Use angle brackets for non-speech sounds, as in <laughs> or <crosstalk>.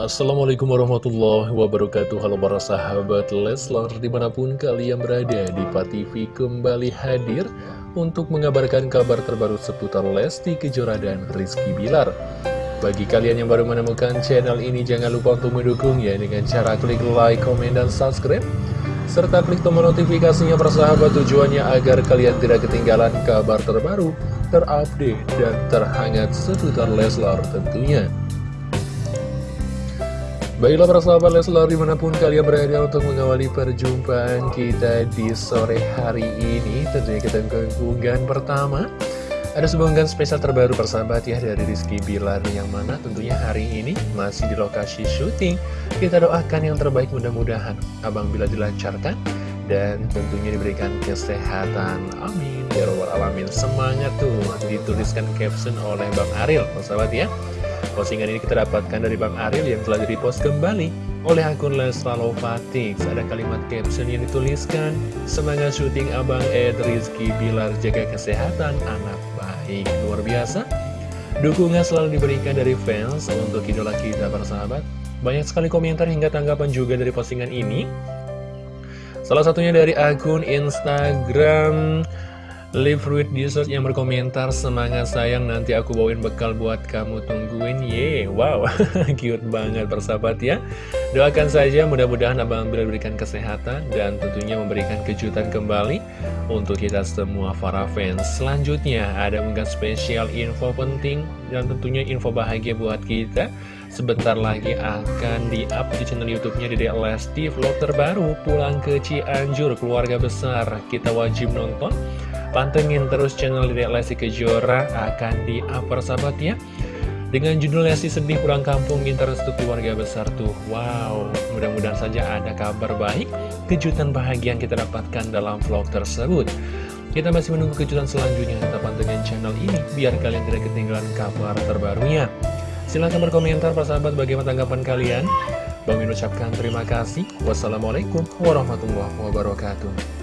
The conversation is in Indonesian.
Assalamualaikum warahmatullahi wabarakatuh. Halo para sahabat Leslar Di mana pun kalian berada di TV kembali hadir Untuk mengabarkan kabar terbaru seputar Lesti Kejora dan Rizky Bilar. Bagi kalian yang baru menemukan channel ini Jangan lupa untuk mendukung ya Dengan cara klik like, komen, dan subscribe. Serta klik tombol notifikasinya para sahabat Tujuannya agar kalian tidak ketinggalan kabar terbaru Terupdate dan terhangat seputar Leslar tentunya Baiklah para sahabat Leslar di mana pun kalian berada untuk mengawali perjumpaan kita di sore hari ini Tentunya kita ke pertama. Ada sebuah unggahan spesial terbaru persahabat ya dari Rizky Bilar Yang mana tentunya hari ini masih di lokasi syuting. Kita doakan yang terbaik mudah-mudahan Abang Bila dilancarkan dan tentunya diberikan kesehatan. Amin. Ya Rabbal Alamin. Semangat tuh dituliskan caption oleh Bang Ariel persahabat ya Postingan ini kita dapatkan dari Bang Ariel yang telah di-repost kembali oleh akun Lesla Lovatix. Ada kalimat caption yang dituliskan, Semangat syuting Abang Ed Rizky Bilar jaga kesehatan anak baik. Luar biasa. Dukungan selalu diberikan dari fans untuk idola kita para sahabat. Banyak sekali komentar hingga tanggapan juga dari postingan ini. Salah satunya dari akun Instagram Live Fruit Dessert yang berkomentar Semangat sayang nanti aku bawain bekal buat kamu tungguin. Ye, wow. <laughs> Cute banget persahabat ya. Doakan saja mudah-mudahan Abang Bila berikan kesehatan Dan tentunya memberikan kejutan kembali Untuk kita semua para fans. Selanjutnya ada mungkin spesial info penting Dan tentunya info bahagia buat kita. Sebentar lagi akan di-up di channel YouTube-nya Dede Lesti Vlog terbaru. Pulang ke Cianjur Keluarga besar. Kita wajib nonton Pantengin terus channel Dedek Lesti Kejora akan di-upper sahabat ya Dengan judul Lesti Sedih Pulang Kampung Minta Restu Keluarga Besar tuh. Wow, mudah-mudahan saja ada kabar baik Kejutan bahagia yang kita dapatkan dalam vlog tersebut. Kita masih menunggu kejutan selanjutnya. Tetap pantengin channel ini Biar kalian tidak ketinggalan kabar terbarunya. Silahkan berkomentar para sahabat bagaimana tanggapan kalian? Bang ucapkan terima kasih. Wassalamualaikum warahmatullahi wabarakatuh